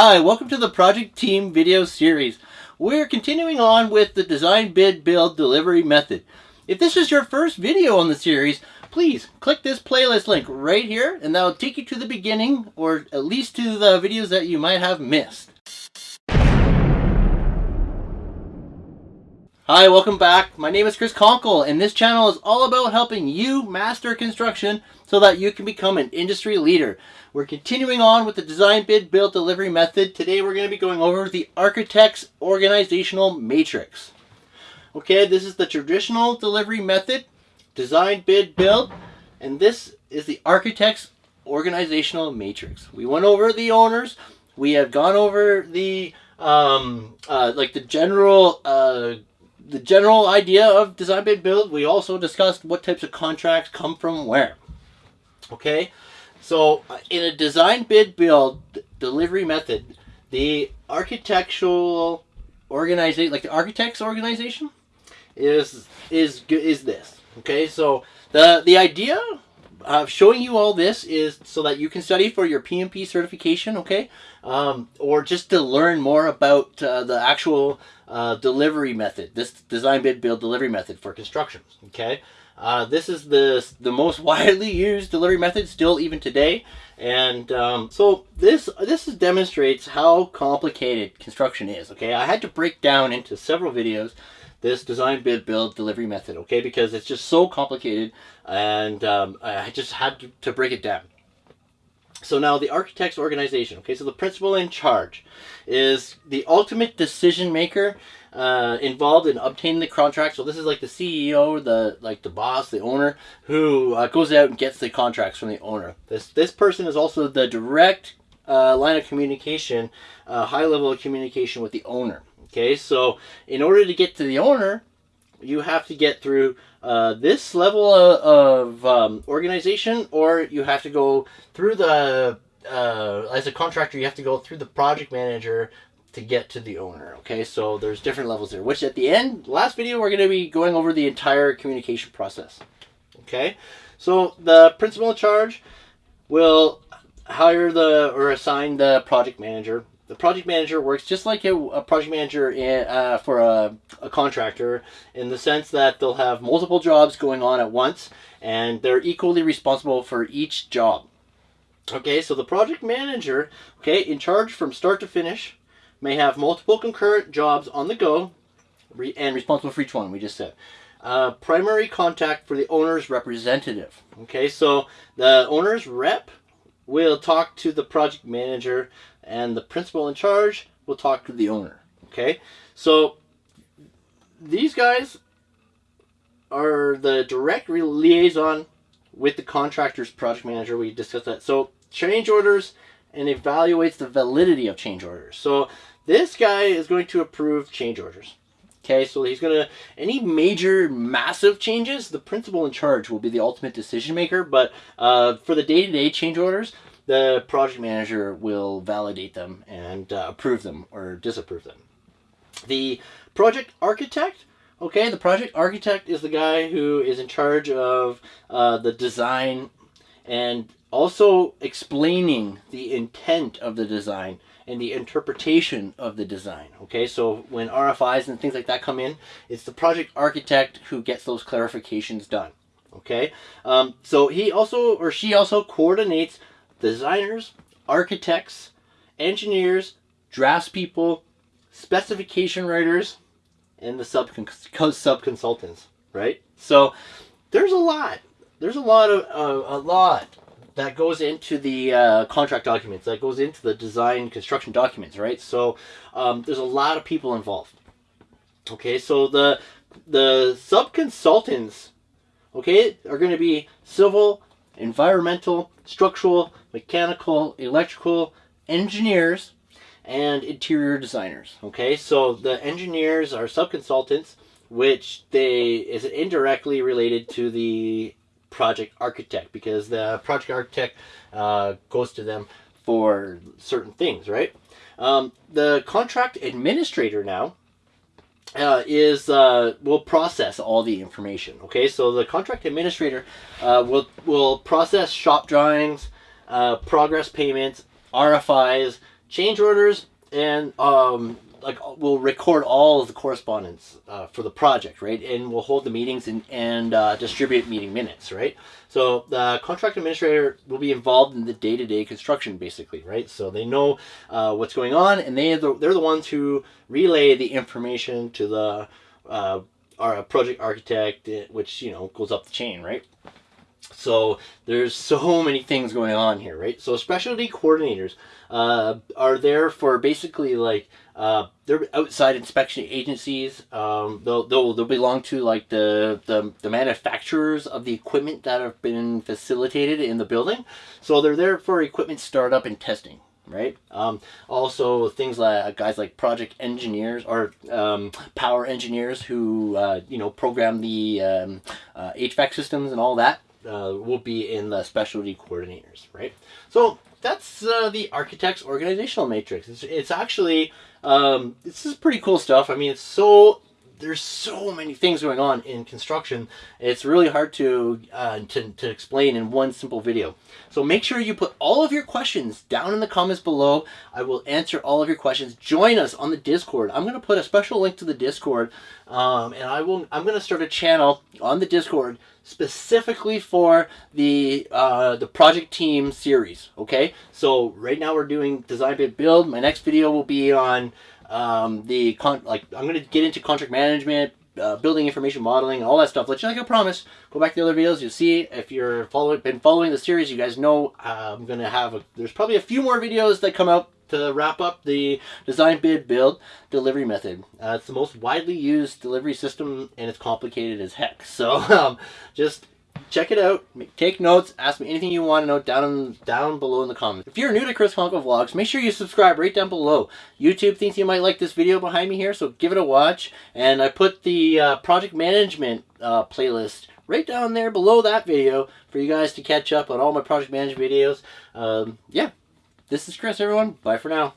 Hi, welcome to the Project Team video series. We're continuing on with the design, bid, build, delivery method. If this is your first video on the series, please click this playlist link right here and that'll take you to the beginning or at least to the videos that you might have missed. Hi, welcome back. My name is Chris Conkle, and this channel is all about helping you master construction so that you can become an industry leader. We're continuing on with the design, bid, build, delivery method. Today we're going to be going over the architect's organizational matrix. Okay, this is the traditional delivery method, design, bid, build, and this is the architect's organizational matrix. We went over the owners, we have gone over the um, uh, like the general uh, the general idea of design bid build. We also discussed what types of contracts come from where. Okay, so uh, in a design bid build delivery method, the architectural organization, like the architect's organization, is is is this. Okay, so the the idea of showing you all this is so that you can study for your PMP certification, okay? Um, or just to learn more about uh, the actual uh, delivery method, this design bid build delivery method for construction, okay? Uh, this is the, the most widely used delivery method still even today. And um, so this this demonstrates how complicated construction is, okay? I had to break down into several videos this design, bid, build, delivery method, okay? Because it's just so complicated and um, I just had to, to break it down. So now the architect's organization, okay? So the principal in charge is the ultimate decision maker uh, involved in obtaining the contract. So this is like the CEO, the like the boss, the owner, who uh, goes out and gets the contracts from the owner. This this person is also the direct uh, line of communication, uh, high level of communication with the owner. Okay, so in order to get to the owner, you have to get through uh, this level of, of um, organization, or you have to go through the, uh, as a contractor, you have to go through the project manager to get to the owner. Okay, so there's different levels there, which at the end, last video, we're going to be going over the entire communication process. Okay, so the principal in charge will hire the or assign the project manager the project manager works just like a, a project manager in, uh, for a, a, contractor in the sense that they'll have multiple jobs going on at once and they're equally responsible for each job. Okay, so the project manager, okay, in charge from start to finish, may have multiple concurrent jobs on the go re and responsible for each one, we just said. Uh, primary contact for the owner's representative. Okay, so the owner's rep will talk to the project manager and the principal in charge will talk to the owner. Okay, so these guys are the direct liaison with the contractor's project manager. We discussed that. So change orders and evaluates the validity of change orders. So this guy is going to approve change orders. Okay, so he's going to, any major massive changes, the principal in charge will be the ultimate decision maker. But uh, for the day-to-day -day change orders, the project manager will validate them and uh, approve them or disapprove them. The project architect, okay, the project architect is the guy who is in charge of uh, the design and also explaining the intent of the design and the interpretation of the design. Okay, so when RFIs and things like that come in, it's the project architect who gets those clarifications done. Okay, um, so he also or she also coordinates designers, architects, engineers, draftspeople, specification writers, and the sub sub consultants, right? So there's a lot. There's a lot of uh, a lot that goes into the uh, contract documents. That goes into the design construction documents, right? So um, there's a lot of people involved. Okay, so the the sub consultants, okay, are going to be civil, environmental, structural, mechanical, electrical engineers, and interior designers. Okay, so the engineers are sub-consultants, which they is indirectly related to the project architect because the project architect uh, goes to them for certain things, right? Um, the contract administrator now uh, is uh, will process all the information. Okay, so the contract administrator uh, will will process shop drawings, uh, progress payments, RFIs, change orders, and um, like we'll record all of the correspondence uh, for the project, right? And we'll hold the meetings and, and uh, distribute meeting minutes, right? So the contract administrator will be involved in the day-to-day construction, basically, right? So they know uh, what's going on, and they the, they're the ones who relay the information to the uh, our project architect, eh, which you know goes up the chain, right? So there's so many things going on here, right? So specialty coordinators uh, are there for basically like uh, they're outside inspection agencies. Um, they'll, they'll, they'll belong to like the, the, the manufacturers of the equipment that have been facilitated in the building. So they're there for equipment startup and testing right? Um, also, things like guys like project engineers or um, power engineers who uh, you know program the um, uh, HVAC systems and all that uh, will be in the specialty coordinators, right? So that's uh, the architect's organizational matrix. It's, it's actually um, this is pretty cool stuff. I mean, it's so there's so many things going on in construction. It's really hard to, uh, to, to explain in one simple video. So make sure you put all of your questions down in the comments below. I will answer all of your questions. Join us on the Discord. I'm going to put a special link to the Discord, um, and I will. I'm going to start a channel on the Discord specifically for the uh, the project team series. Okay, so right now we're doing design bid build. My next video will be on um, the con like I'm gonna get into contract management, uh, building information modeling, all that stuff. You like I promise. Go back to the other videos. You'll see if you're following been following the series. You guys know uh, I'm gonna have a, there's probably a few more videos that come out to wrap up the design bid build delivery method. Uh, it's the most widely used delivery system and it's complicated as heck. So um, just check it out. Take notes. Ask me anything you want to know down in, down below in the comments. If you're new to Chris Conkle Vlogs, make sure you subscribe right down below. YouTube thinks you might like this video behind me here, so give it a watch. And I put the uh, project management uh, playlist right down there below that video for you guys to catch up on all my project management videos. Um, yeah, this is Chris, everyone. Bye for now.